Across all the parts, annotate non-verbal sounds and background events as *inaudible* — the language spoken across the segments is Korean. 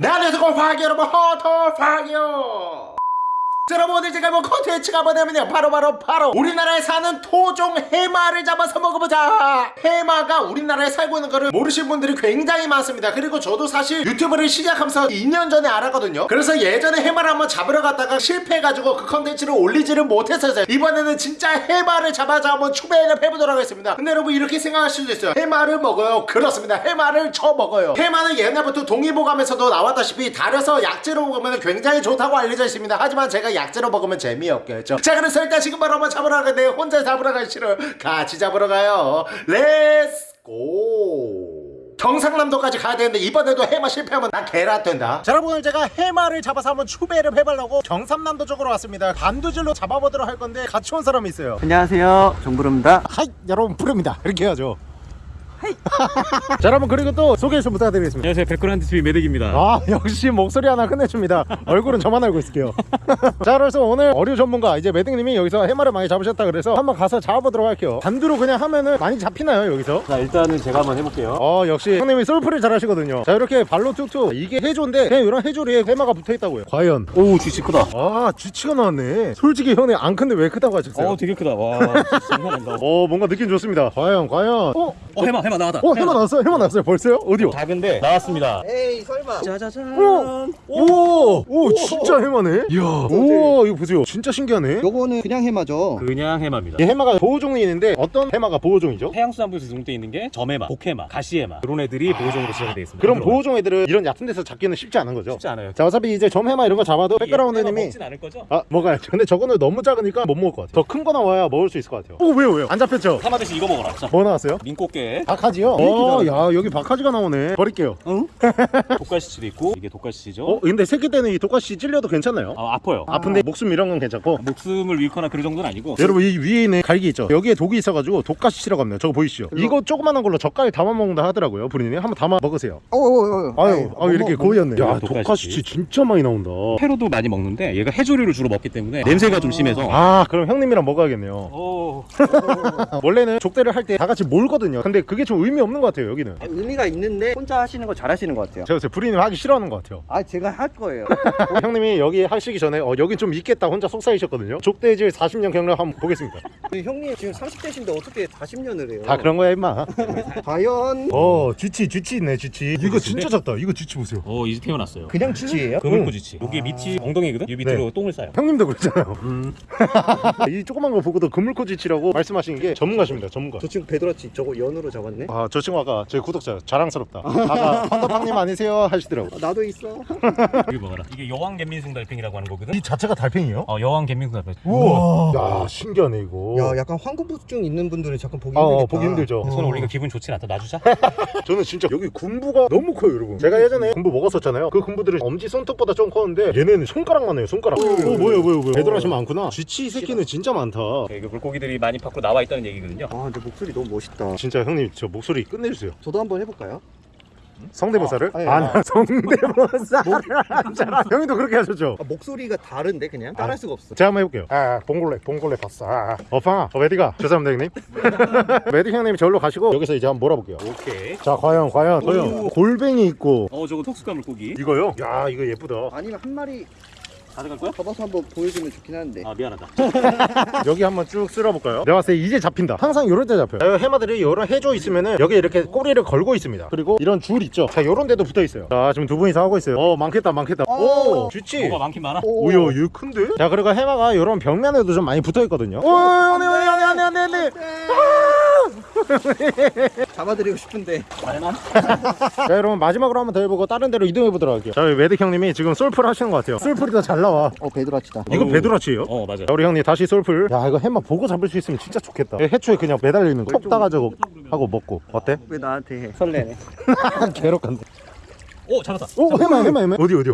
네 안녕하세요 화 자, 여러분 오늘 제가 뭐 컨텐츠가 뭐냐면요. 바로 바로 바로 우리나라에 사는 토종 해마를 잡아서 먹어보자. 해마가 우리나라에 살고 있는 거를 모르시는 분들이 굉장히 많습니다. 그리고 저도 사실 유튜브를 시작하면서 2년 전에 알았거든요. 그래서 예전에 해마를 한번 잡으러 갔다가 실패해가지고 그 컨텐츠를 올리지를 못했어요. 이번에는 진짜 해마를 잡아서 한번 추배를 해보도록 하겠습니다. 근데 여러분 이렇게 생각하실 수도 있어요. 해마를 먹어요. 그렇습니다. 해마를 쳐 먹어요. 해마는 옛날부터 동의보감에서도 나왔다시피 달여서 약재로 먹으면 굉장히 좋다고 알려져 있습니다. 하지만 제가 약재로 먹으면 재미없겠죠. 자 그래서 일단 지금 바로 한번 잡으러 가는데 혼자 잡으러 가기 싫어 같이 잡으러 가요. Let's go 경상남도까지 가야 되는데 이번에도 해마 실패하면 난 개라 된다. 자 여러분 오늘 제가 해마를 잡아서 한번 추배를 해보려고 경상남도 쪽으로 왔습니다. 반두질로 잡아보도록 할 건데 같이 온 사람이 있어요. 안녕하세요. 정부릅니다. Hi 여러분 부릅니다. 이렇게 해야죠 자 여러분 그리고 또 소개 좀 부탁드리겠습니다 안녕하세요 백그란드 TV 매덕입니다. 아 역시 목소리 하나 끝내줍니다 얼굴은 저만 알고 있을게요 *laughs* 자 그래서 오늘 어류 전문가 이제 매딩님이 여기서 해마를 많이 잡으셨다 그래서 한번 가서 잡아보도록 할게요 반두로 그냥 하면은 많이 잡히나요 여기서? 자 일단은 제가 한번 해볼게요. 어 역시 형님이 솔플을 잘 하시거든요 자 이렇게 발로 툭툭 이게 해조인데 그냥 이런 해조리에 해마가 붙어있다고요 과연 오 쥐치 크다. 아 쥐치가 나왔네 솔직히 형님 안 큰데 왜 크다고 하셨어요? 어 되게 크다. 와 진짜 장난 아니다. 어 뭔가 느낌 좋습니다 과연 과연 어? 어 해마 해마 나왔다. 어 해마 나왔어요 해마 나왔어요 벌써요? 어디요? 작은데 나왔습니다. 에이 설마 짜자잔 오! 오 진짜 해마네 이야 오 이거 보세요 진짜 신기하네 요거는 그냥 해마죠 그냥 해마입니다. 이 해마가 보호종이 있는데 어떤 해마가 보호종이죠? 해양수산부에서 등록돼 있는 게 점해마, 복해마, 가시해마 그런 애들이 보호종으로 지정이 되어 있습니다. 그럼. 보호종 애들은 이런 얕은 데서 잡기는 쉽지 않은 거죠? 쉽지 않아요. 자 어차피 이제 점해마 이런 거 잡아도 백그라운드님이 먹진 않을 거죠? 아 먹어야죠 *laughs* 근데 저거는 너무 작으니까 못 먹을 것 같아요 더 큰 거 나와야 먹을 수 있을 것 같아요 오 왜요 왜요? 안 잡혔죠? 하마듯이 이거 먹어라. 자 뭐 나왔어요? 민꽃게, 박하지요? 어 야 여기 박하지가 나오네. 버릴게요. *laughs* 독갈시치도 있고 이게 독갈시치죠. 어 근데 새끼 때는 이 독가시 찔려도 괜찮나요? 아 아파요. 아픈데 목숨 이런 건 괜찮고. 목숨을 잃거나 그런 정도는 아니고. 여러분 이 위에 있는 갈기 있죠? 여기에 독이 있어가지고 독가시치라고 합니다. 저거 보이시죠? 이거 조그만한 걸로 젓갈에 담아 먹는다 하더라고요 부리님 한번 담아 먹으세요. 어어어 아유 아유 이렇게 고이었네 야 독가시치. 독가시치 진짜 많이 나온다. 회로도 많이 먹는데 얘가 해조류를 주로 먹기 때문에 냄새가 좀 심해서. 아 그럼 형님이랑 먹어야겠네요. 오. *laughs* 원래는 족대를 할 때 다 같이 몰거든요. 근데 그게 좀 의미 없는 것 같아요 여기는. 의미가 있는데 혼자 하시는 거 잘하시는 것 같아요. 제가 부리님 하기 싫어하는 것 같아요. 아 제가 할 거예요. *laughs* 형님이 여기 하시기 전에 어 여기 좀 있겠다 혼자 속삭이셨거든요. 족대질 40년 경력 한번 보겠습니다. *laughs* 형님 지금 30대신데 어떻게 40년을 해요? 다 그런 거야 임마. *laughs* 과연? 어 쥐치 쥐치 있네 쥐치. 이거 진짜 작다. 이거 쥐치 보세요. 오 이제 태어났어요. 그냥 쥐예요? 그물고지치. 여기 밑이 엉덩이거든. 이 밑으로 똥을 싸요. 형님도 그랬잖아요. 이 조그만 거 보고도 그물코 지치라고 말씀하신 게 전문가십니다 전문가. 저 친구 베드라치 저거 연으로 잡았네 아 저 친구 아까 제 구독자 자랑스럽다. 아까 헌터팡님 아니세요? 하시더라고 아, 나도 있어. *laughs* 이거 먹어라. 이게 여왕 갯민숭 달팽이라고 하는 거거든. 이 자체가 달팽이요? 어 여왕 갯민숭 달팽이. 우와. 야 신기하네 이거. 야 약간 황금부증 있는 분들은 잠깐 보기 아, 힘들겠다. 어, 보기 힘들죠. 손 올리니까 기분 좋진 않다. 놔주자. *laughs* 저는 진짜 여기 군부가 너무 커요 여러분. 제가 예전에 군부 먹었었잖아요. 그 군부들은 엄지 손톱보다 좀 컸는데 얘네는 손가락만 해요 손가락. 오 뭐야 뭐야 뭐야 배달하시 많구나? 쥐치 새끼는 진짜 많다. 이거 물고기들이 많이 밖으로 나와 있다는 얘기거든요. 아 근데 목소리 너무 멋있다. 진짜 형님 저 목소리 끝내주세요 저도 한번 해볼까요? 성대모사를? 아, 예. 아, 성대모사를 하잖아. 형님도 그렇게 하셨죠? 아, 목소리가 다른데 그냥 따라할 수가 없어 제가 한번 해볼게요. 아, 봉골레, 봉골레 봤어. 아, 어팡아, 어, 메디가. 죄송합니다, 형님. *laughs* 메디 형님이 저기로 가시고 여기서 이제 한번 몰아볼게요. 오케이. 자, 과연, 과연, 과연. 골뱅이 있고. 어 저거 톡스가 물고기. 이거요? 야, 이거 예쁘다. 아니면 한 마리 가져갈 거야? 잡아서 한번 보여주면 좋긴 한데 아 미안하다. *laughs* 여기 한번 쭉 쓸어볼까요? 내가 봤을 때 이제 잡힌다. 항상 이럴 때 잡혀요. 해마들이 이런 해조 있으면은 여기 이렇게 꼬리를 걸고 있습니다. 그리고 이런 줄 있죠? 자, 요런 데도 붙어 있어요. 자, 지금 두 분이서 하고 있어요. 어, 많겠다, 많겠다. 오, 쥐치. 뭐가 많긴 많아. 오. 오야 얘 큰데? 자 그리고 해마가 이런 벽면에도 좀 많이 붙어 있거든요 오 안돼 안돼 안돼 안돼 안돼 *laughs* 잡아드리고 싶은데. 말만. 자 여러분 마지막으로 한번 더 해보고 다른 데로 이동해 보도록 할게요. 자 매드 형님이 지금 솔플 하시는 것 같아요. 솔플이 더 잘 나와. 어 베드라치다. 이거. 베드라치예요? 어 맞아. 자 우리 형님 다시 솔플 야 이거 해마 보고 잡을 수 있으면 진짜 좋겠다. 해초에 그냥 매달려 있는 거톡 따가지고 하고 먹고. 어때? 왜 나한테 해? *laughs* 설레네. 개럭한데 오 잡았다. 오 해마 해마 해마 어디 어디요?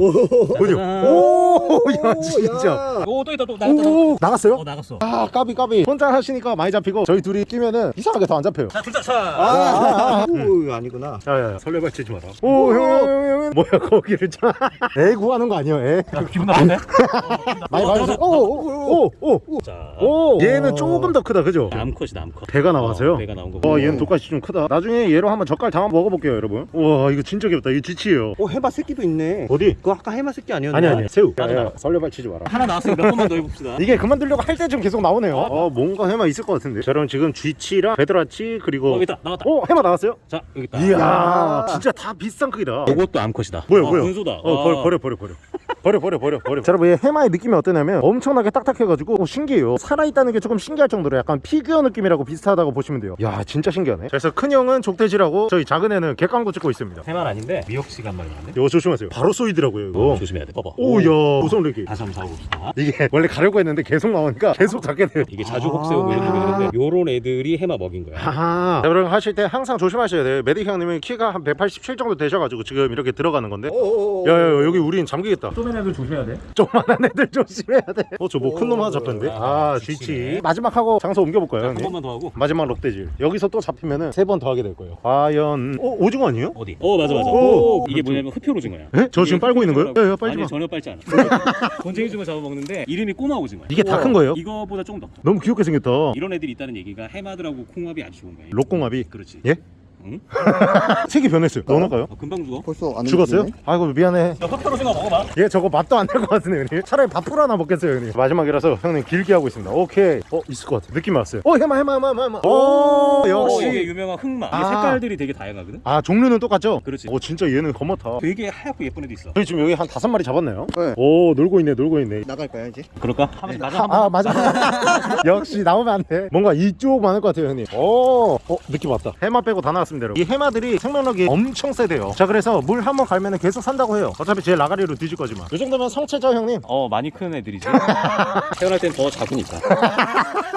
어디요? 오야 진짜 오또 있다 또 나갔다. 오 나갔어요? 어 나갔어. 아 까비 까비 혼자 하시니까 많이 잡히고 저희 둘이 끼면은 이상하게 더 안 잡혀요 자 둘다 차. 아, 오 아니구나 야야야 설레발 치지 마라 오형형형 뭐야 거기를 차 *laughs* 애 구하는 거 아니야 애 야, 기분 나쁜데? *laughs* 많이 봐주세요 오오오오 자. 오 얘는 조금 더 크다 그죠? 암컷이 암컷. 배가 나와서요? 어, 배가 나온 거. 와 얘는 독가시 좀 크다 나중에 얘로 한번 젓갈 담아 먹어볼게요 여러분 와 이거 진짜 귀엽다 이거 쥐치예요 있어요 오 해마 새끼도 있네 어디? 그거 아까 해마 새끼 아니었나? 아니 아니 새우 맞아. 야, 야, 설레발 치지 마라 하나 나왔으니 몇 번만 더 해봅시다. *laughs* 이게 그만두려고 할때좀 계속 나오네요 어 뭔가 해마 있을 것 같은데 자 그럼 지금 쥐치랑 베드라치 어, 그리고 여기 있다. 나왔다. 오 해마 나왔어요? 자, 여기 있다. 이야 아. 진짜 다 비슷한 크기다 이것도 암컷이다. 뭐야 아, 뭐야 군소다. 어 버려 버려 버려 버려 버려 버려 버려 버려 자 여러분 이 해마의 느낌이 어떠냐면 엄청나게 딱딱해가지고 오, 신기해요 살아있다는 게 조금 신기할 정도로 약간 피규어 느낌이라고 비슷하다고 보시면 돼요 야 진짜 신기하네 자, 그래서 큰 형은 족돼지라고 저희 작은 애는 객광고 찍고 있습니다 해마 아닌데 미역치가 한 마리 나왔네. 이거 조심하세요 바로 쏘이더라고요 이거 조심해야 돼. 봐봐. 오야 무성레기 다시 한번 잡아봅시다. 이게 원래 가려고 했는데 계속 나오니까 계속 잡게 돼요 이게 자주 혹세우고 이런 거 있는데 요런 애들이 해마 먹인 거야. 하하 자, 여러분 하실 때 항상 조심하셔야 돼요 메딕 형님은 키가 한 187 정도 되셔가지고 지금 이렇게 들어가는 건데 야야 여기 우린 잠기겠다 쪼맨 애들 조심해야 돼. 조그만한 애들 조심해야 돼어 저 뭐 큰 놈 하나 잡혔는데 아, 아. 쥐치 마지막 하고 장소 옮겨볼까요 한 형님 번만 더 하고. 마지막 럭대질 여기서 또 잡히면은 세 번 더 하게 될 거예요 과연 어 오징어 아니에요? 어디? 어 맞아 맞아. 오, 오, 이게. 뭐냐면 흡혈 오징어야. 에? 저 지금 빨고 있는 거예요? 야, 야, 빨지 아니 마. 전혀 빨지 않아. *laughs* 곤쟁이 징어 잡아먹는데 이름이 꼬마 오징어야. 이게 다 큰 거예요? 이거보다 조금 더 커. 너무 귀엽게 생겼다 이런 애들이 있다는 얘기가 해마들하고 콩합이 아주 좋은 거야. 록공합이 그렇지. 예? 응? *laughs* 색이 변했어요 넣어놓을까요? 어, 금방 죽어. 벌써 안 죽었어요? 아이고 미안해 야, 흡혈 오징어 먹어봐. 얘 저거 맛도 안 날 것 같은데 형님 차라리 밥풀 하나 먹겠어요 형님 마지막이라서 형님 길게 하고 있습니다 오케이 어 있을 것 같아 느낌 왔어요 어 해마 해마 해마 해마 오 어, 이게 역시 유명한 흑마. 이게 아. 색깔들이 되게 다양하거든. 아 종류는 똑같죠? 그렇지. 오 진짜 얘는 검었다 되게 하얗고 예쁜 애도 있어. 저희 지금 여기 한 다섯 마리 잡았나요? 네. 오 놀고 있네 놀고 있네 나갈까요 이제? 그럴까? 한번 맞아. 아 맞아 *laughs* 역시 나오면 안돼 뭔가 이쪽 많을 것 같아요 형님 오 어, 느낌 왔다 해마 빼고 다 나왔습 여러분 이 해마들이 생명력이 엄청 세대요 자 그래서 물 한 번 갈면 계속 산다고 해요 어차피 제 라가리로 뒤질 거지만 이 정도면 성체죠 형님 어 많이 큰 애들이지. *laughs* 태어날 땐 더 작으니까.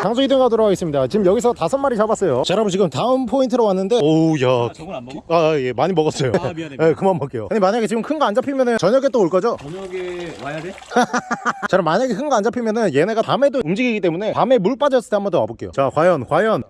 장소 이동하도록 하겠습니다 지금 여기서 다섯 마리 잡았어요 자 여러분 지금 다음 포인트로 왔는데 오우 아, 저건 안 먹어? 야아예 많이 먹었어요 아, 미안해, 예 미안해. 그만 먹게요 아니 만약에 지금 큰 거 안 잡히면은 저녁에 또 올 거죠? 저녁에 와야 돼? *laughs* 자 그럼 만약에 큰 거 안 잡히면은 얘네가 밤에도 움직이기 때문에 밤에 물 빠졌을 때 한 번 더 와볼게요 자 과연 과연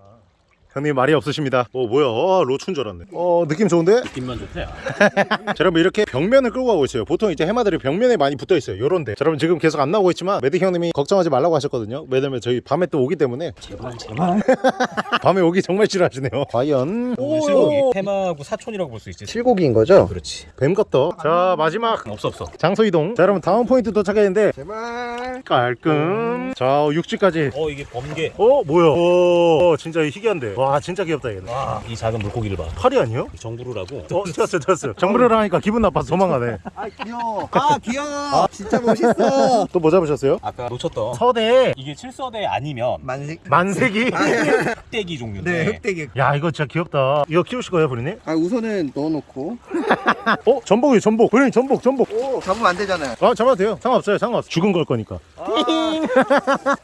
형님 말이 없으십니다. 어 뭐야? 어, 로춘 줄 알았네. 어 느낌 좋은데? 입만 좋대. *laughs* 자 여러분 이렇게 벽면을 끌고 가고 있어요. 보통 이제 해마들이 벽면에 많이 붙어 있어요. 요런데. 자 여러분 지금 계속 안 나오고 있지만 매드 형님이 걱정하지 말라고 하셨거든요. 왜냐면 저희 밤에 또 오기 때문에. 제발 제발. *laughs* 밤에 오기 정말 싫어하시네요. 과연? 실고기. 해마하고 사촌이라고 볼 수 있지. 칠곡이인 거죠? 그렇지. 뱀 같다 자 마지막. 없어 없어. 장소 이동. 자 여러분 다음 포인트 도착했는데. 제발. 깔끔. 자 육지까지. 어 이게 번개. 어 뭐야? 어 진짜 희귀한데. 와 진짜 귀엽다 얘는. 와, 이 작은 물고기를 봐. 팔이 아니요? 정부루라고. 어 찾았어 찾았어 정부를 하니까 기분 나빠서 도망가네. 아 귀여워. 아 귀여워. 진짜 멋있어. *laughs* 또 뭐 잡으셨어요? 아까 놓쳤던. 서대. 이게 칠서대 아니면 만색. 만세기 흑대기 종류인데. 네 흑대기. 야 이거 진짜 귀엽다. 이거 키우실 거예요 부리님? 아 우선은 넣어놓고. *laughs* 어? 전복이에요 전복. 부리님 전복 전복. 오 잡으면 안 되잖아요. 아 잡아도 돼요. 상관없어요 상관없어 죽은 걸 거니까. *laughs*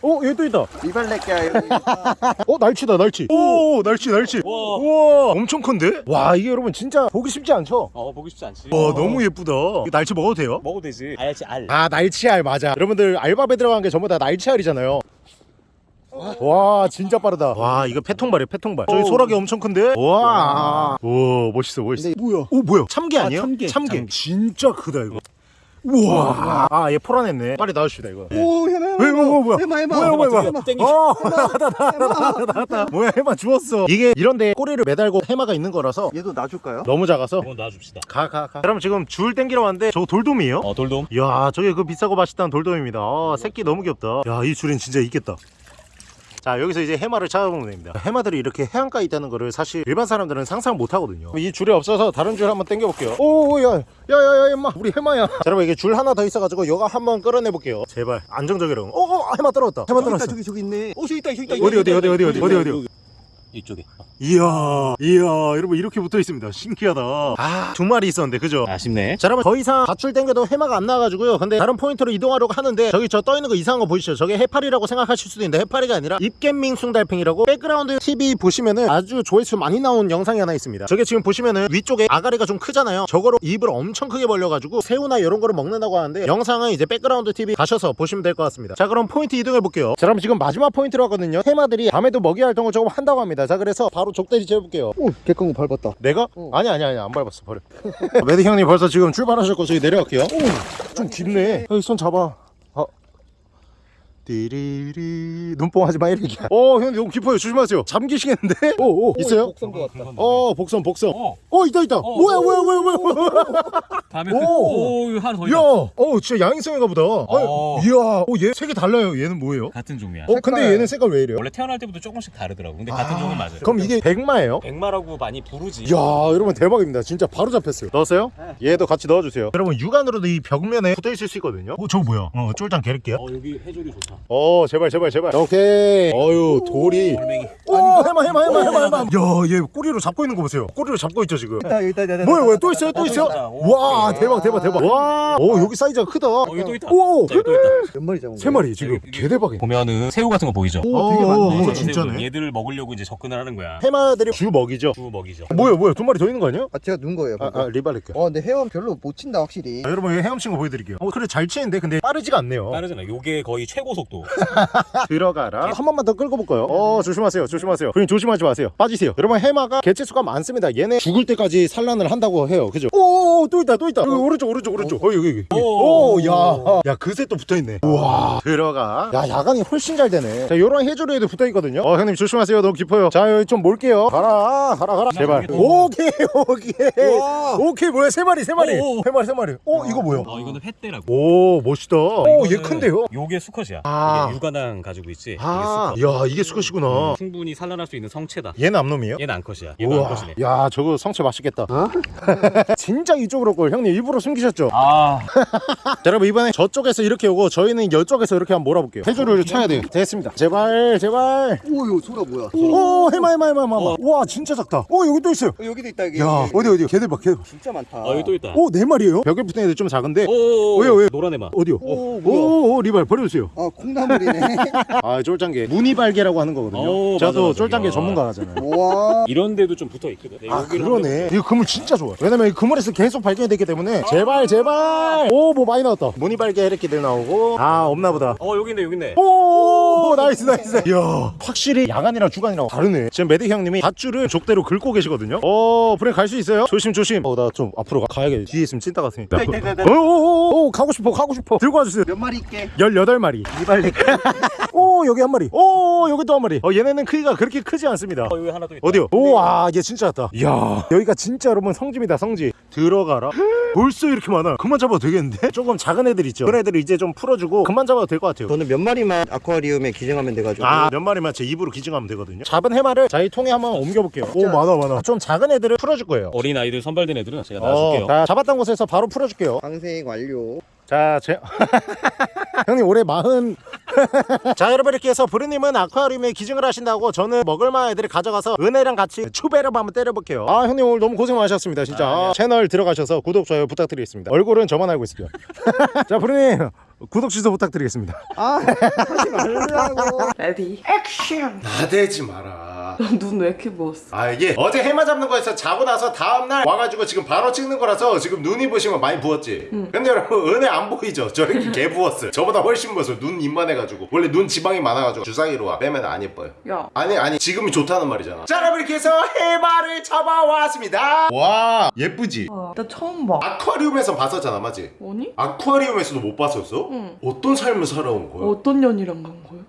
어 여기 또 있다. 이발레끼야 여기 어 날치다 날치. 오 날치 날치 와. 우와 엄청 큰데? 와 이게 여러분 진짜 보기 쉽지 않죠? 어 보기 쉽지 않지. 와 너무 예쁘다 이거 날치 먹어도 돼요? 먹어도 되지. 알지 알. 아 날치알 맞아 여러분들 알밥에 들어간 게 전부 다 날치알이잖아요 와 진짜 빠르다 와 이거 패통발이에요 패통발 저기 소라게 엄청 큰데 와 우와 멋있어 멋있어 근데 뭐야 오 뭐야 참게 아니에요? 참게. 참게 진짜 크다 이거 우와. 아얘 포란했네. 빨리 나와주시다 이거. 오 해마 왜, 뭐, 뭐, 뭐야? 해마 해마 뭐야 뭐야 뭐야. 해마 땡기. 어 *laughs* 나왔다 나왔다 뭐야 해마 죽었어. 이게 이런데 꼬리를 매달고 해마가 있는 거라서 얘도 놔줄까요? 너무 작아서. 이건 놔줍시다. 가 가가. 그럼 지금 줄 땡기러 왔는데 저거 돌돔이에요? 어 돌돔. 이야 저게 그 비싸고 맛있다는 돌돔입니다. 아, 새끼 너무 귀엽다. 야 이 줄엔 진짜 있겠다 자 여기서 이제 해마를 찾아보면 됩니다. 해마들이 이렇게 해안가에 있다는 거를 사실 일반 사람들은 상상 못 하거든요. 이 줄이 없어서 다른 줄 한번 당겨 볼게요. 오야야야야 임마 우리 해마야. 자 여러분 이게 줄 하나 더 있어가지고 이거 한번 끌어내 볼게요. 제발 안정적이로 어어 해마 떨어졌다. 해마 떨어졌어. 저기 저기 있네. 오 저기 있다 저기 있다 어디 어디 어디 어디 어디 어디 어디 이쪽에. 이야 이야 여러분 이렇게 붙어 있습니다. 신기하다. 아. 두 마리 있었는데 그죠? 아쉽네. 자 여러분 더 이상 밧줄 땡겨도 해마가 안 나와가지고요. 근데 다른 포인트로 이동하려고 하는데 저기 저 떠있는 거 이상한 거 보이시죠? 저게 해파리라고 생각하실 수도 있는데 해파리가 아니라 입갯민숭달팽이라고 백그라운드 TV 보시면은 아주 조회수 많이 나온 영상이 하나 있습니다. 저게 지금 보시면은 위쪽에 아가리가 좀 크잖아요. 저거로 입을 엄청 크게 벌려가지고 새우나 이런 거를 먹는다고 하는데 영상은 이제 백그라운드 TV 가셔서 보시면 될 것 같습니다. 자 그럼 포인트 이동해 볼게요. 자 그럼 지금 마지막 포인트로 하거든요. 해마들이 밤에도 먹이 활동을 조금 한다고 합니다 자 그래서 바로 족대지 재볼게요 오 개꺼고 밟았다 내가? 어. 아니 아니 아니 안 밟았어 버려 *laughs* 매드 형님 벌써 지금 출발하셨고 저희 내려갈게요 오, 좀 깊네 여기 손 잡아 아. 띠리리 눈뽕 하지 마 이렇게 어 형님 너무 깊어요 조심하세요 잠기시겠는데 오 오 *laughs* 있어요 복선도 왔다. 어 복선 복선 어. 어 있다 있다 뭐야 뭐야 뭐야 뭐야 다음에 오. 그, 오, 하나 더 야, 있다. 어 진짜 야행성인가 보다. 아니, 어. 이야, 어, 얘 색이 달라요. 얘는 뭐예요? 같은 종이야. 어, 근데 얘는 색깔 왜 이래요? 원래 태어날 때부터 조금씩 다르더라고. 근데 같은 종은 맞아요. 그럼 이게 백마예요? 백마라고 많이 부르지. 이야, 여러분 대박입니다. 진짜 바로 잡혔어요. 넣었어요? 얘도 같이 넣어주세요. 여러분 육안으로도 이 벽면에 붙어 있을 수 있거든요. 어, 저거 뭐야? 어, 쫄장 개를게요. 어 여기 해조리 좋다. 어, 제발, 제발, 제발. 오케이. 어유, 돌이. 돌멩이. 오, 해마, 해마, 해마, 해마, 해마. 야, 얘 꼬리로 잡고 있는 거 보세요. 꼬리로 잡고 있죠 지금. 있다, 있다, 있다. 뭐야, 뭐야? 또 있어요? 또 있어요? 와. 대박, 대박, 대박. 와, 오, 여기 사이즈가 크다. 어 여기 또 있다. 오, 자, 여기 또 있다. 몇 마리 잡은 세 마리 지금. 개 대박이야. 보면은 새우 같은 거 보이죠? 오, 되게 많네. 어, 진짜네. 얘들을 먹으려고 이제 접근을 하는 거야. 해마들이 주 먹이죠. 주 먹이죠. 뭐야, 뭐야? 두 마리 더 있는 거 아니야? 아, 제가 눈 거예요. 아, 아 리발릴게요. 어, 근데 헤엄 별로 못 친다, 확실히. 아, 여러분 여기 헤엄 친 거 보여드릴게요. 어 그래 잘 치는데 근데 빠르지가 않네요. 빠르잖아. 요게 거의 최고 속 도. *laughs* 들어가라. 한 번만 더 끌고 볼까요? 어 조심하세요, 조심하세요. 그럼 조심하지 마세요. 빠지세요. 여러분 해마가 개체 수가 많습니다. 얘네 죽을 때까지 산란을 한다고 해요. 그죠? 오또 있다, 또 있다. 여기 오른쪽, 오른쪽, 오른쪽. 어 여기 여기. 오. 오야, 야 그새 또 붙어 있네. 우와 들어가. 야 야간이 훨씬 잘 되네. 자 요런 해조류에도 붙어 있거든요. 어 형님 조심하세요. 너무 깊어요. 자 여기 좀 몰게요. 가라, 가라, 가라. 제발. 오케이, 오케이. 와. 오케이 뭐야 세 마리, 세 마리, 오. 세 마리, 세 마리. 어 이거 뭐야? 어 이거는 횟대라고. 오 멋있다. 오얘 이거는 큰데요? 요게 수컷이야. 아. 이게 육아낭 가지고 있지. 아, 이게 수컷. 야 이게 수컷이구나. 충분히 산란할 수 있는 성체다. 얘는 암놈이에요? 얘는 암컷이야. 얘도 우와, 암컷이네. 야 저거 성체 맛있겠다. *laughs* 진짜 이쪽으로 걸 형님 일부러 숨기셨죠? 아, 자, *laughs* 여러분 이번에 저쪽에서 이렇게 오고 저희는 이쪽에서 이렇게 한번 몰아볼게요. 해조류를 쳐야 돼요. 됐습니다. 제발, 제발. 오, 이거 소라 뭐야? 오, 해마, 해마, 해마, 해마. 와, 진짜 작다. 오, 여기 또 있어요. 어, 여기도 있다, 여기. 야, 어디 어디? 걔들 봐, 걔들. 봐. 진짜 많다. 어 여기 또 있다. 오, 네 마리예요. 벽에 붙은 애들 좀 작은데. 오, 왜요, 왜요? 노란 해마. 어디요? 오, 뭐야? 오, 오, 리발 버려주세요. 아, 콩나물이네. *laughs* 아, 쫄장게. 무늬발게라고 하는 거거든요. 오, 저도 맞아, 맞아. 쫄장게 야. 전문가잖아요. 우와. *laughs* 이런 데도 좀 붙어 있거든. 아 그러네 이 그물 진짜 좋아 왜냐면 이 그물에서 계속 발견이 되기 때문에 제발 제발 오 뭐 많이 나왔다 무늬발게 이렇게들 나오고 아 없나보다 어 여기 있네 여기 있네. 오 nice nice 이야 확실히 야간이랑 주간이랑 다르네 지금 메디 형님이 밧줄을 족대로 긁고 계시거든요 어 브레이크 갈수 있어요? 조심 조심 어 나 좀 앞으로 가, 가야겠 뒤에 있으면 찐따 같으니까 있다, 있다, 있다. 오오오 가고 싶어 가고 싶어 들고 와주세요 몇 마리 있게? 18마리 이발 리. *laughs* 오 여기 한 마리. 오 여기 또 한 마리. 어 얘네는 크기가 그렇게 크지 않습니다. 어 여기 하나 또 있다. 어디요? 오와 얘 진짜 같다. 이야. 여기가 진짜 여러분 성지입니다 성지. 들어가라. *gasps* 벌써 이렇게 많아. 그만 잡아도 되겠는데? 조금 작은 애들 있죠? 그런 애들 이제 좀 풀어주고 그만 잡아도 될 것 같아요. 저는 몇 마리만 아쿠아리움에 기증하면 돼가지고. 아 몇 마리만 제 입으로 기증하면 되거든요. 잡은 해마를 자기 통에 한번 옮겨볼게요. 오 많아 많아. 좀 작은 애들을 풀어줄 거예요. 어린 아이들 선발된 애들은 제가 어, 놔줄게요. 자, 잡았던 곳에서 바로 풀어줄게요. 방생 완료. 자, 제... *laughs* 형님 올해 마흔. *laughs* 자, 여러분 이렇게 해서 브루님은 아쿠아리움에 기증을 하신다고 저는 먹을만한 애들을 가져가서 은혜랑 같이 추배를 한번 때려볼게요. 아, 형님 오늘 너무 고생 많으셨습니다. 진짜 아, 채널 들어가셔서 구독 좋아요 부탁드리겠습니다. 얼굴은 저만 알고 있습니다. *laughs* 자, 브루님 구독 취소 부탁드리겠습니다. 아, 하지 말라고. ready action 나대지 마라. 눈 왜 이렇게 부었어? 아 이게 어제 해마 잡는 거에서 자고 나서 다음날 와가지고 지금 바로 찍는 거라서 지금 눈이 부시면 많이 부었지 근데 여러분 은혜 안 보이죠? 저 이렇게 개 부었어요 저보다 훨씬 부었어요 눈 입만해가지고 원래 눈 지방이 많아가지고 주사기로 와 빼면 안 예뻐요 야 아니 아니 지금이 좋다는 말이잖아 자 여러분 이렇게 해서 해마를 잡아왔습니다 와 예쁘지? 어, 나 처음 봐 아쿠아리움에서 봤었잖아 맞지? 아니? 아쿠아리움에서도 못 봤었어? 응. 어떤 삶을 살아온 거야? 어떤 년이랑 간 거야?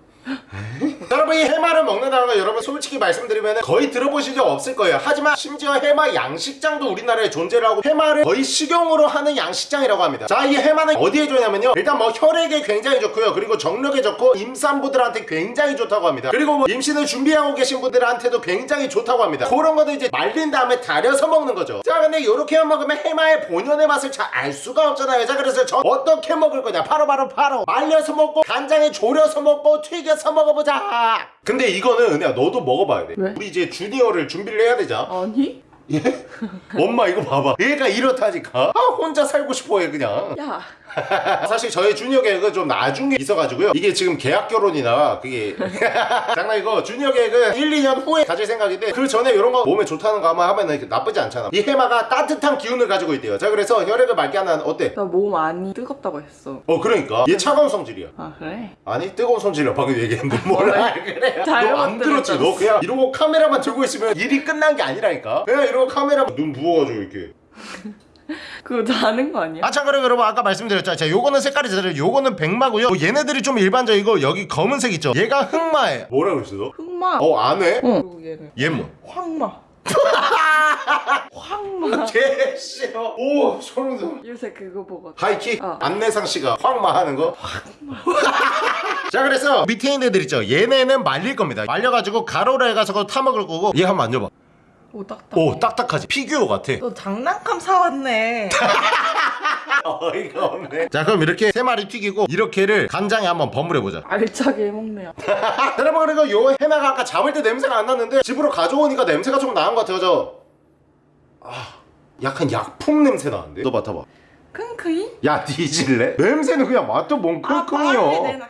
여러분 이 해마를 먹는다는 거 여러분 솔직히 말씀드리면 거의 들어보신 적 없을 거예요. 하지만 심지어 해마 양식장도 우리나라에 존재를 하고 해마를 거의 식용으로 하는 양식장이라고 합니다. 자 이 해마는 어디에 좋냐면요. 일단 뭐 혈액에 굉장히 좋고요. 그리고 정력에 좋고 임산부들한테 굉장히 좋다고 합니다. 그리고 뭐 임신을 준비하고 계신 분들한테도 굉장히 좋다고 합니다. 그런 거는 이제 말린 다음에 달여서 먹는 거죠. 자 근데 이렇게만 먹으면 해마의 본연의 맛을 잘 알 수가 없잖아요. 자 그래서 저 어떻게 먹을 거냐? 바로 바로 바로 말려서 먹고 간장에 졸여서 먹고 튀겨서 먹어보자 근데 이거는 은혜야 너도 먹어봐야 돼 왜? 우리 이제 주니어를 준비를 해야 되잖아 아니? 예? 엄마 이거 봐봐 얘가 이렇다니까 아 혼자 살고 싶어해 그냥 야 *laughs* 사실 저희 주니어 계획은 좀 나중에 있어가지고요. 이게 지금 계약 결혼이나 그게. *laughs* 장난이고 주니어 계획은 1, 2년 후에 가질 생각인데 그 전에 이런 거 몸에 좋다는 거 아마 하면 나쁘지 않잖아. 이 해마가 따뜻한 기운을 가지고 있대요. 자 그래서 혈액을 맑게 하는 어때? 나몸 안이 뜨겁다고 했어. 어 그러니까. 얘 차가운 성질이야. 아 그래? 아니 뜨거운 손질이야 방금 얘기했는데 *laughs* 뭐라 그래? 너안 들었지. 너 그냥 이러고 카메라만 들고 있으면 일이 끝난 게 아니라니까. 그냥 이러고 카메라 눈 부어가지고 이렇게 *laughs* 그거 다는 거 아니야? 아 참고로 여러분 아까 말씀드렸죠 자 요거는 색깔이 제대로 요거는 백마고요 뭐 얘네들이 좀 일반적이고 여기 검은색 있죠 얘가 흑마예요 뭐라 그랬어 너? 흑마. 어 안해? 어. 그리고 얘는 얘 뭐? 황마. *laughs* 황마. *laughs* 개 싫어 오 소름 돋아 요새 그거 보거든. 하이킥 어. 안내상 씨가 확마 하는 거. 자 그래서 밑에 있는 애들 있죠. 얘네는 말릴 겁니다. 말려가지고 가로로 해가지고 타 먹을 거고 얘 한번 만져봐. 오 딱딱. 오 딱딱하지. 피규어 같아. 너 장난감 사왔네. *laughs* 어이가 없네. 자 그럼 이렇게 세 마리 튀기고 이렇게를 간장에 한번 버무려 보자. 알차게 해먹네요. *laughs* 여러분 그리고 요 해마가 아까 잡을 때 냄새가 안 났는데 집으로 가져오니까 냄새가 좀 나는 것 같아요. 저. 아 약간 약품 냄새 나는데. 너 맡아봐. 킁크이? 야 뒤질래? 냄새는 그냥 맛도 뭔 아, 킁킁이요. 내놔.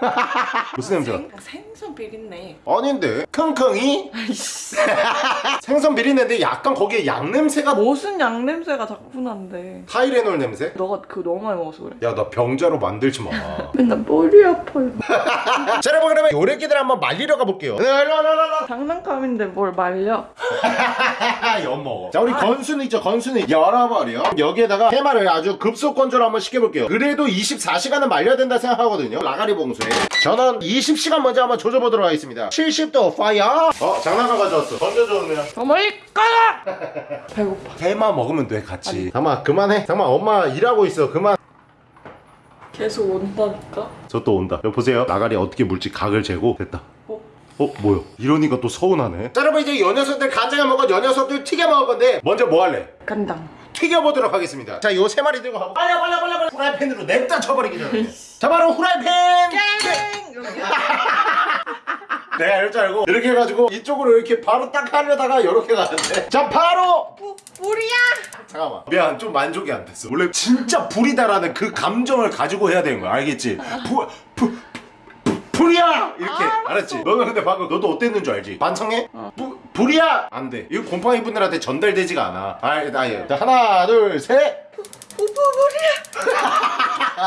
*laughs* 무슨 냄새가? 생, 생선 비린내. 아닌데 킁킁이 아이씨. *laughs* 생선 비린내인데 약간 거기에 양 냄새가 무슨 양 냄새가 자꾸 난데. 타이레놀 냄새? 너가 그거 너무 많이 먹어서 그래. 야 나 병자로 만들지 마. *laughs* 맨날 머리 아파요. 자 여러분 그러면 요래기들 한번 말리러 가볼게요. 네, 일로 와, 일로 와, 일로 와. 장난감인데 뭘 말려? 엿먹어. 자 우리 건순이 있죠 건순이 열어버려. 여기에다가 해마를 아주 급속건조로 한번 시켜볼게요. 그래도 24시간은 말려야 된다 생각하거든요. 라가리 봉수에. 저는 20시간 먼저 한번 조져보도록 하겠습니다. 70도 파이어. 어 장난감 가져왔어. 더 멀리 가라! 배고파. 해마 먹으면 돼 같이. 잠깐만 그만해. 잠깐만 엄마 일하고 있어. 그만. 계속 온다니까? 저 또 온다. 여기 보세요. 나가리 어떻게 물지 각을 재고 됐다. 어? 어 뭐야? 이러니까 또 서운하네. 자 여러분 이제 요 녀석들 간장에 먹은 요 녀석들 튀겨 먹을 건데 먼저 뭐 할래? 간당. 튀겨보도록 하겠습니다. 자, 요 세 마리 들고 가고 빨리 빨리 빨리 빨리 후라이팬으로 냅다 쳐버리기 전에. 자, 바로 후라이팬. 내가 이럴 줄 알고 이렇게 해가지고 이쪽으로 이렇게 바로 딱 하려다가 이렇게 가는데. 자, 바로. 뿌리야! 잠깐만. 미안, 좀 만족이 안 됐어. 원래 진짜 불이다라는 그 감정을 가지고 해야 되는 거야, 알겠지? 부, 부, 부, 불이야! 이렇게 알았지? 너는 근데 방금 너도 어땠는 줄 알지? 반성해? 부, 불이야! 안 돼. 이거 곰팡이 분들한테 전달되지가 않아. 알, 나, 예. 자, 하나, 둘, 셋.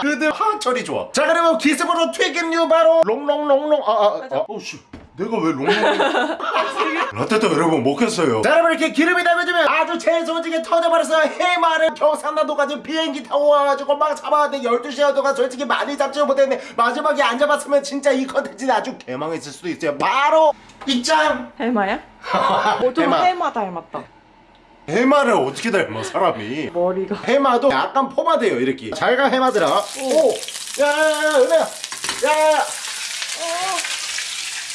그들 하철이 좋아. 자 그러면 기습으로 튀김류 바로 롱롱롱롱 아아 아, 어씨 내가 왜 롱롱 *laughs* 라떼도 여러분 먹겠어요. 자 여러분 이렇게 기름이 담겨지면 아주 재소지게 터져버려서 해마를 경상남도 까지 비행기 타고 와가지고 막 잡아왔는데 12시간 동안 솔직히 많이 잡지 못했는데 마지막에 안 잡았으면 진짜 이 컨텐츠는 아주 개망했을 수도 있어요. 바로 입장. 해마야? *laughs* 뭐좀 해마. 해마 닮았다. 해마를 어떻게 닮아 사람이? 머리가. 해마도 약간 포마돼요 이렇게 잘가 해마들아 오 야야야 은혜야 야야야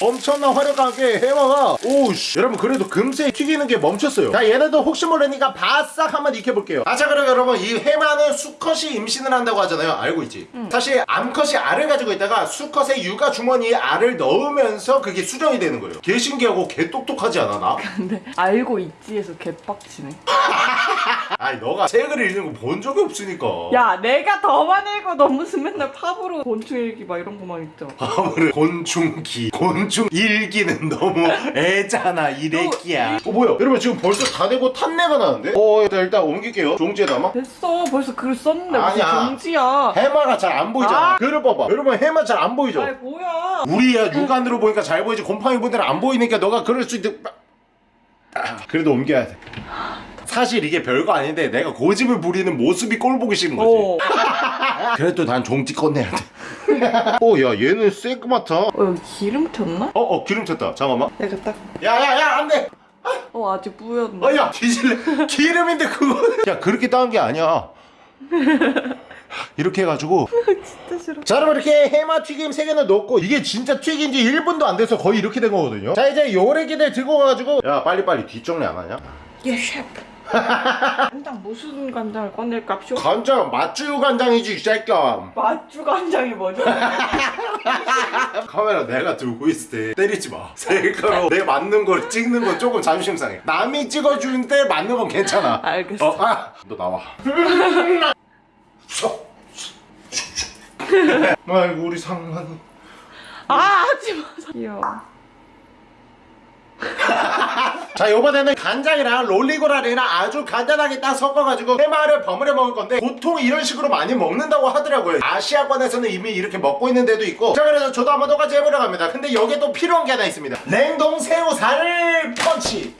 엄청난 화력하게 해마가 오씨. 여러분 그래도 금세 튀기는 게 멈췄어요. 자 얘네도 혹시 모르니까 바싹 한번 익혀볼게요. 아자 그럼 여러분 이 해마는 수컷이 임신을 한다고 하잖아요. 알고 있지? 사실 암컷이 알을 가지고 있다가 수컷의 육아 주머니에 알을 넣으면서 그게 수정이 되는 거예요. 개 신기하고 개 똑똑하지 않아 나? *laughs* 근데 알고 있지에서 개빡치네. *laughs* 아니 너가 책을 읽는 거 본 적이 없으니까. 야, 내가 더 많이 읽고 너 무슨 맨날 팝으로 곤충 읽기 막 이런 거만 읽죠. 아무래 곤충기 곤충 일기는 *laughs* 너무 애잖아 이래끼야 어 뭐야 여러분 지금 벌써 다 되고 탄내가 나는데? 어 일단, 일단 옮길게요 종지에 담아 됐어. 벌써 글 썼는데 아니야. 종지야. 해마가 잘 안 보이잖아 아. 글을 봐봐 여러분 해마 잘 안 보이죠? 아이 뭐야. 우리야 육안으로 보니까 잘 보이지 곰팡이 분들은 안 보이니까 너가 그럴 수 있는 아, 그래도 옮겨야 돼 사실 이게 별거 아닌데 내가 고집을 부리는 모습이 꼴 보기 싫은 거지 어. *laughs* 그래도 난 종지 꺼내야 돼 어 야 *laughs* 얘는 새끄맣다 어, 여기 기름 튀었나? 어 어 기름 튀었다 잠깐만 내가 딱. 야 야 야 안 돼 어, 아직 뿌였네. 어 야 뒤질래 기름인데 그거 야 그렇게 따은 게 아니야 *laughs* 이렇게 해가지고 진짜 싫어. 자 여러분 이렇게 해마 튀김 3개는 넣고 이게 진짜 튀긴 지 1분도 안 돼서 거의 이렇게 된 거거든요 자 이제 요래기들 들고 가가지고 야 빨리빨리 뒷정리 안 하냐? 예, 셰프. *laughs* 간장 무슨 간장을 꺼낼까 쇼? 간장 맛주 간장이지 이 새끼야 맛주 간장이 뭐죠? *laughs* 카메라 내가 들고 있을 때 때리지 마 *laughs* 셀카로 내 맞는 걸 찍는 건 조금 자존심 상해 남이 찍어주는데 맞는 건 괜찮아 알겠어. 어, 아, 너 나와 아이고 우리 상만이 아, 하지 마. 귀여워. 자 요번에는 간장이랑 롤리고라리랑 아주 간단하게 딱 섞어가지고 해마를 버무려 먹을 건데 보통 이런 식으로 많이 먹는다고 하더라고요. 아시아권에서는 이미 이렇게 먹고 있는 데도 있고. 자 그래서 저도 한번 똑같이 해보려 합니다. 근데 여기에 또 필요한 게 하나 있습니다. 냉동 새우살 펀치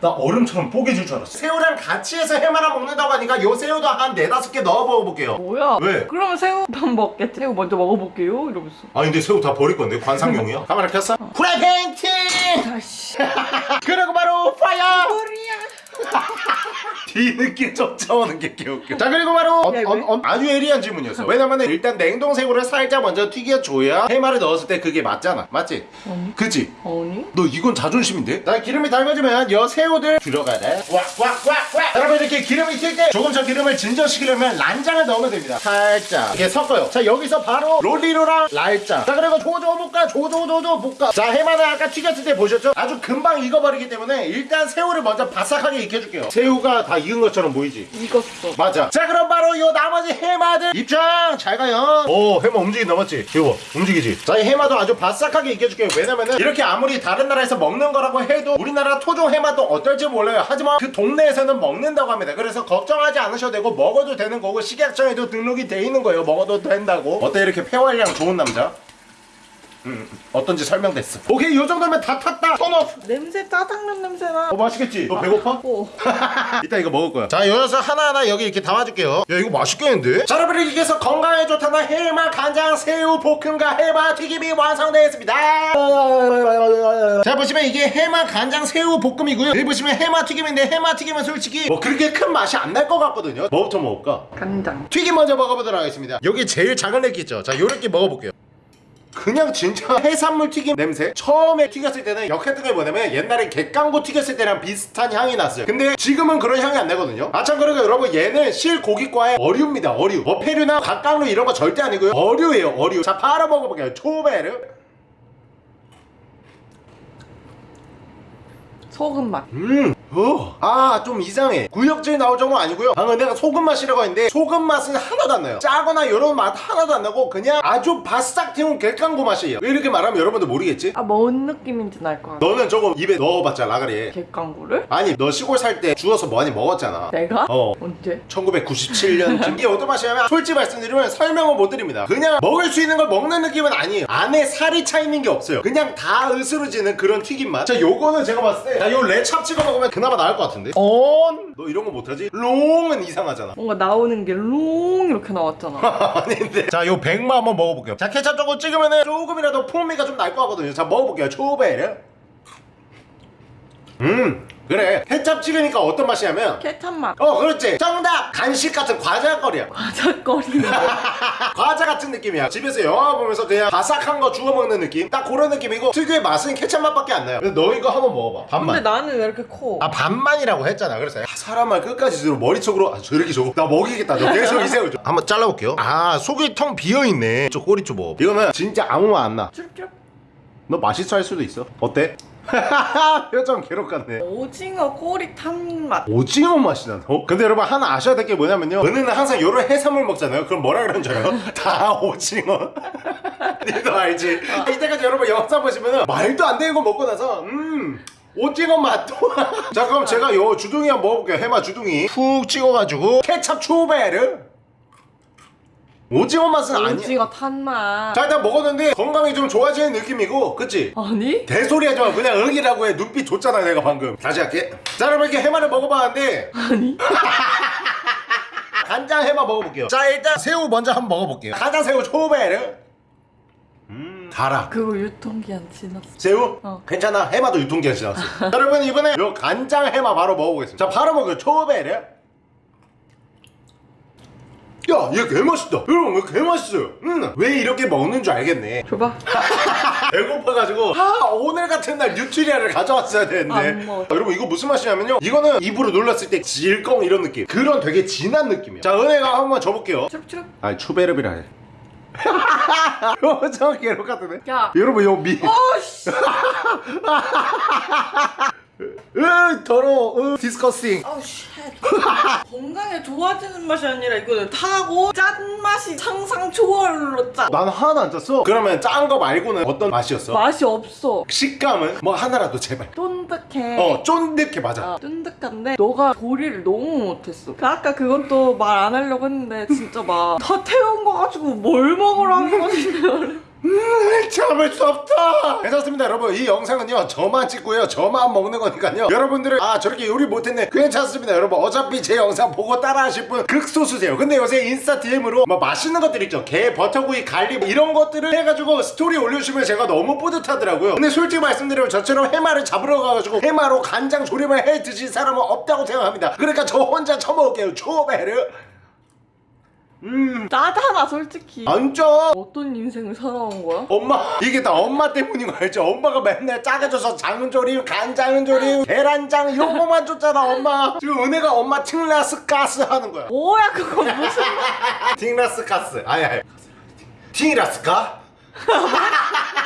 나 얼음처럼 뽀개질 줄 알았어 새우랑 같이 해서 해마라 먹는다고 하니까 요 새우도 한 네다섯 개 넣어 먹어볼게요 뭐야? 왜? 그러면 새우만 먹겠지. 새우 먼저 먹어볼게요. 이러면서. 아 근데 새우 다 버릴 건데 관상용이야 *laughs* 카메라 켰어? 프라이팬 팅 아씨. *laughs* 그리고 바로 fire *laughs* 뒤늦게 쫓아오는 게 개웃겨 자 그리고 바로 어, 왜? 어, 아주 예리한 질문이었어 왜냐면 일단 냉동새우를 살짝 먼저 튀겨줘야 해마를 넣었을 때 그게 맞잖아 맞지? 아니? 그치? 아니? 너 이건 자존심인데? 자 기름이 달궈지면 여 새우들 들어가야 돼 왁왁왁왁 여러분 이렇게 기름이 튈 때 조금 저 기름을 진정시키려면 란장을 넣으면 됩니다 살짝 이렇게 섞어요 자 여기서 바로 롤리로랑 랄장 자 그리고 조조 볶아 조조조조 볶아 자 해마는 아까 튀겼을 때 보셨죠? 아주 금방 익어버리기 때문에 일단 새우를 먼저 바삭하게 익혀줄게요 새우가 다 익은 것처럼 보이지? 익었어. 맞아. 자 그럼 바로 요 나머지 해마들 입장 잘 가요. 오 해마 움직인다 맞지? 이거 봐 움직이지. 자이 해마도 아주 바싹하게 익혀줄게요. 왜냐면은 이렇게 아무리 다른 나라에서 먹는 거라고 해도 우리나라 토종 해마도 어떨지 몰라요. 하지만 그 동네에서는 먹는다고 합니다. 그래서 걱정하지 않으셔도 되고 먹어도 되는 거고 식약청에도 등록이 돼 있는 거예요. 먹어도 된다고. 어때 이렇게 폐활량 좋은 남자? 음, 어떤지 설명됐어. 오케이 요 정도면 다 탔다. 턴오프. 냄새 짜장면 냄새나. 어 맛있겠지? 너 배고파? 오. *laughs* 이따 이거 먹을 거야. 자, 여기서 하나하나 여기 이렇게 담아줄게요. 야, 이거 맛있겠는데? 자, 여러분 이렇게 해서 건강에 좋다는 해마 간장 새우 볶음과 해마 튀김이 완성되었습니다. 자, 보시면 이게 해마 간장 새우 볶음이고요. 여기 보시면 해마 튀김인데 해마 튀김은 솔직히 뭐 그렇게 큰 맛이 안 날 것 같거든요. 뭐부터 먹을까? 간장. 튀김 먼저 먹어보도록 하겠습니다. 여기 제일 작은 애기 있죠? 자, 요렇게 먹어볼게요. 그냥 진짜 해산물 튀김 냄새? 처음에 튀겼을 때는 역했던 게 뭐냐면 옛날에 갯강고 튀겼을 때랑 비슷한 향이 났어요. 근데 지금은 그런 향이 안 나거든요. 아참 그리고 여러분 얘는 실고기과의 어류입니다. 어류. 어패류나 갓강류 이런 거 절대 아니고요. 어류예요 어류. 자 바로 먹어볼게요. 초베르 소금 맛. 음, 어. 아, 좀 이상해. 구역질 나올 정도는 아니고요. 방금 내가 소금 맛이라고 했는데 소금 맛은 하나도 안 나요. 짜거나 이런 맛 하나도 안 나고 그냥 아주 바싹 튀긴 갯강구 맛이에요. 왜 이렇게 말하면 여러분들 모르겠지? 아, 뭔 느낌인지 날것 같아. 너는 조금 입에 넣어봤자 아가리에. 갯강구를? 아니, 너 시골 살 때 주워서 많이 먹었잖아. 내가? 어. 언제? 1997년 이게 *laughs* 어떤 맛이냐면 솔직히 말씀드리면 설명을 못 드립니다 그냥 먹을 수 있는 걸 먹는 느낌은 아니에요 안에 살이 차 있는 게 없어요 그냥 다 으스러지는 그런 튀김 맛자 요거는 제가 봤을 때요 케찹 찍어 먹으면 그나마 나을 것 같은데? on 너 이런 거 못하지? 롱은 이상하잖아. 뭔가 나오는 게 롱 이렇게 나왔잖아. *laughs* 아닌데. 자요 백마 한번 먹어볼게요. 자 케찹 조금 찍으면 조금이라도 풍미가 좀 날 것 같거든요. 자 먹어볼게요. 초베르. 음 그래. 케찹 찍으니까 어떤 맛이냐면? 케찹 맛. 어 그렇지. 정답! 간식 같은 과자거리야. 과자거리는 거. 과자 같은 느낌이야. 집에서 영화 보면서 그냥 바삭한 거 주워 먹는 느낌? 딱 그런 느낌이고 특유의 맛은 케찹 맛밖에 안 나요. 근데 너 이거 한번 먹어봐. 반만. 근데 나는 왜 이렇게 커? 아 반만이라고 했잖아. 그래서 아, 사람을 끝까지 들어 머릿속으로. 아 저렇게 줘. 나 먹이겠다. 너 계속 이세요 줘 한번 잘라볼게요. 아 속이 텅 비어있네. 저 꼬리 좀 먹어 이거는 진짜 아무 맛 안나너 쭈쭈. 맛있어 할 수도 있어. 어때? *laughs* 표정 괴롭 같네 오징어 꼬리 탄 맛. 오징어 맛이 나. 어? 근데 여러분 하나 아셔야 될 게 뭐냐면요. 은혜는 항상 이런 해산물 먹잖아요. 그럼 뭐라 그러는 줄 알아요? *laughs* 다 오징어. *laughs* 니도 알지? 이때까지 여러분 영상 보시면은 말도 안 되는 거 먹고 나서 음. 오징어 맛도 자 그럼 제가 요 주둥이 한번 먹어볼게요 해마 주둥이 푹 찍어가지고 케찹 초베르 오징어 맛은 아니야. 오징어 탄 맛. 자 일단 먹었는데 건강이 좀 좋아지는 느낌이고 그치? 아니? 대소리 하지 마 그냥 응이라고 해. 눈빛 줬잖아 내가 방금. 다시 할게. 자 여러분 이렇게 해마를 먹어봤는데. 아니? *laughs* 간장 해마 먹어볼게요. 자 일단 새우 먼저 한번 먹어볼게요. 간장 새우. 초베르 음 달아 그거 유통기한 지났어. 새우? 어. 괜찮아. 해마도 유통기한 지났어. *laughs* 자, 여러분 이번에 요 간장 해마 바로 먹어보겠습니다. 자 바로 먹어요. 초베르 야 얘 개맛있다. 여러분 이거 개맛있어요. 음 왜 이렇게 먹는 줄 알겠네. 줘봐. *laughs* 배고파가지고 아 오늘 같은 날 뉴트리아를 가져왔어야 되는데. 아, 여러분 이거 무슨 맛이냐면요. 이거는 입으로 눌렀을 때 질겅 이런 느낌. 그런 되게 진한 느낌이에요. 자 은혜가 한번 줘볼게요. 쭈쭈. 아니 추베르비라 해. 표정 괴롭 같은데? 야. 여러분 이거 미. 어씨. *laughs* 으 더러워 으 disgusting 아우 shit. 건강에 좋아지는 맛이 아니라 이거는 타고 짠 맛이 상상 초월로 짜. 난 하나도 안 짰어 그러면 짠 거 말고는 어떤 맛이었어? 맛이 없어. 식감은 뭐 하나라도 제발 쫀득해. 어 쫀득해 맞아 어, 쫀득한데 너가 조리를 너무 못했어. 그 아까 그것도 말안 하려고 했는데 진짜 막 *laughs* 다 태운 거 가지고 뭘 먹으라는 거지. 음, 참을 수 없다. 괜찮습니다 여러분. 이 영상은요 저만 찍고요. 저만 먹는 거니까요. 여러분들은 아 저렇게 요리 못했네. 괜찮습니다 여러분. 어차피 제 영상 보고 따라 하실 분 극소수세요. 근데 요새 인스타 DM으로 막 맛있는 것들 있죠. 게 버터구이 갈비 뭐 이런 것들을 해가지고 스토리 올려주시면 제가 너무 뿌듯하더라고요. 근데 솔직히 말씀드리면 저처럼 해마를 잡으러 가가지고 해마로 간장 조림을 해 드신 사람은 없다고 생각합니다. 그러니까 저 혼자 처먹을게요. 초베 르 짜잖아 솔직히. 안 쪄. 어떤 인생을 살아온 거야? 엄마 이게 다 엄마 때문인 거 알죠? 엄마가 맨날 짜게줘서 장조림, 간장조림, 계란장 이런 거만 줬잖아 엄마. 지금 은혜가 엄마 팅라스 가스 하는 거야. 뭐야 그거 무슨 *laughs* 팅라스 가스. 아니 아니. 팅라스가?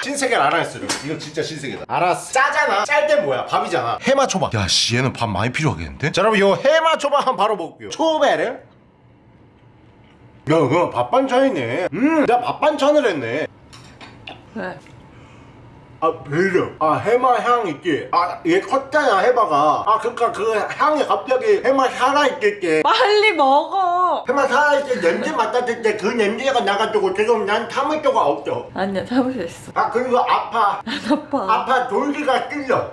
신세계를 알아냈어 이거 진짜 신세계다. 알았어. 짜잖아. 짤 때 뭐야? 밥이잖아. 해마 초밥. 야씨 얘는 밥 많이 필요하겠는데? 자 여러분 요 해마 초밥 한번 바로 먹을게요. 초베르 야 그거 밥 반찬이네. 음 내가 밥 반찬을 했네. 왜? 아 별로. 아 해마 향 있지 아얘 컸잖아 해마가. 아 그니까 그 향이 갑자기 해마 살아있겠게. 빨리 먹어. 해마 살아있을 때 냄새 맡았을 때 그 냄새가 나가지고 지금 난 참을 수가 없어. 아니야 참을 수 있어. 아 그리고 아파. 안 아파. 아파 돌기가 찔려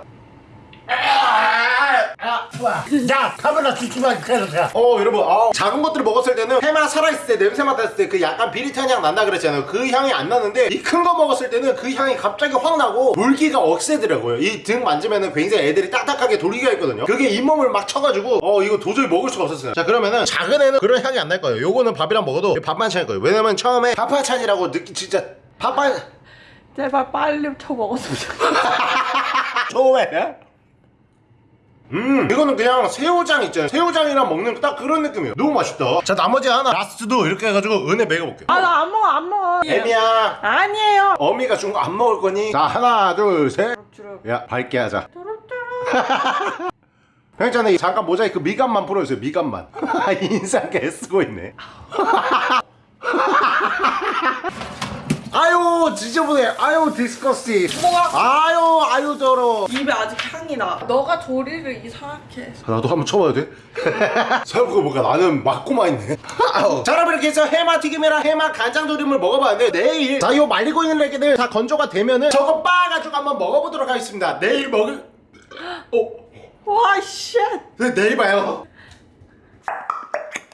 아, 좋아. 자, 카메라 주지마, 그래서 어, 여러분, 아, 작은 것들을 먹었을 때는 해마 살아있을 때, 냄새 맡았을 때 그 약간 비릿한 향 난다 그랬잖아요. 그 향이 안 나는데, 이 큰 거 먹었을 때는 그 향이 갑자기 확 나고, 물기가 억세더라고요. 이 등 만지면은 굉장히 애들이 딱딱하게 돌기가 있거든요. 그게 잇몸을 막 쳐가지고, 어, 이거 도저히 먹을 수가 없었어요. 자, 그러면은, 작은 애는 그런 향이 안 날 거예요. 요거는 밥이랑 먹어도 밥반찬일 거예요. 왜냐면 처음에 밥반찬이라고 느끼, 진짜, 밥반, 제발 빨리 쳐 먹었으면 좋겠어 *laughs* 처음에 음. 이거는 그냥 새우장 있잖아요. 새우장이랑 먹는 딱 그런 느낌이에요. 너무 맛있다. 자 나머지 하나. last도 이렇게 해가지고 은혜 먹여볼게요. 아 나 안 먹어 안 먹어. 애미야. 아니에요. 어미가 준 거 안 먹을 거니? 자 하나 둘셋야 밝게 하자. *laughs* 형님잖아 잠깐 모자이크 미간만 풀어주세요 미간만. *laughs* 인상 개 쓰고 있네 *laughs* 아유 지저분해. 아유 disgusting. 아유 아유 더러. 입에 아직 향이 나. 너가 조리를 이상하게 해서 나도 한번 쳐봐도 돼? *laughs* 생각해보니까 나는 맞고만 있네. 자 여러분 이렇게 해서 해마 튀김이랑 해마 간장 조림을 먹어봤는데 내일 자요 말리고 있는 애기들 다 건조가 되면은 저거 빻아가지고 한번 먹어보도록 하겠습니다. 내일 먹을 어? 와쉣. 네, 내일 봐요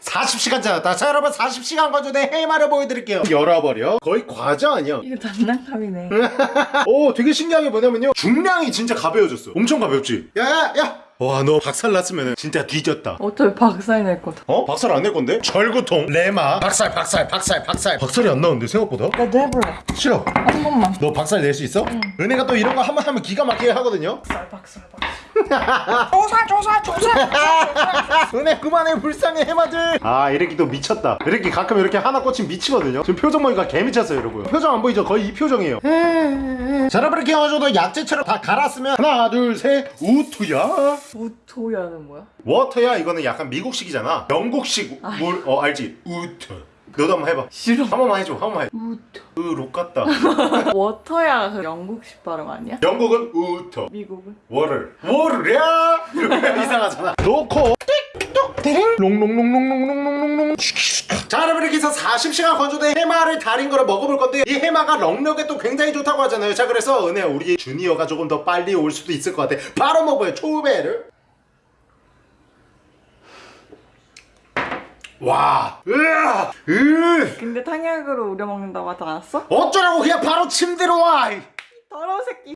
40시간 지났다 자 여러분 40시간 건조된 해마를 보여드릴게요. 열어버려. 거의 과자 아니야? 이거 장난감이네. *laughs* 오 되게 신기한 게 뭐냐면요. 중량이 진짜 가벼워졌어. 엄청 가볍지? 야야야! 와너 박살 났으면 진짜 뒤졌다. 어차피 박살 낼 거다. 어? 박살 안 낼 건데? 절구통 레마. 박살 박살 박살 박살. 박살이 안 나오는데 생각보다? 나도 해볼래. 싫어. 한 번만. 너 박살 낼 수 있어? 은혜가 또 이런 거 한 번 하면 기가 막히게 하거든요? 박살 박살 박살 조사 조사 조사. *laughs* 은혜 그만해 불쌍해 해마들. 아 이렇게 또 미쳤다. 이렇게 가끔 이렇게 하나 꽂히면 미치거든요. 지금 표정 보니까 개 미쳤어요 여러분. 표정 안 보이죠? 거의 이 표정이에요. 자 여러분 이렇게 해가지고 약재처럼 다 갈았으면 하나 둘셋. 우투야. water야는 뭐야? 워터야? 이거는 약간 미국식이잖아. 영국식. 물 어 알지? water 너도 한번 해봐. 싫어. 한 번만 해줘. 한 번만 해 water. 으록 같다. *laughs* 워터야 그 영국식 발음 아니야? 영국은 water 미국은? water. 이러면 *laughs* 이상하잖아. 놓고 띡똑 롱롱롱롱롱롱롱롱롱. 자 여러분 이렇게 해서 40시간 건조된 해마를 달인 거를 먹어볼 건데 이 해마가 정력에 또 굉장히 좋다고 하잖아요. 자 그래서 은혜 우리 주니어가 조금 더 빨리 올 수도 있을 것 같아. 바로 먹어요. 초베를 와. 으아. 으. 근데 탕약으로 우려 먹는다고 하지 않았어? 어쩌라고 그냥 바로 침대로 와. 더러운 새끼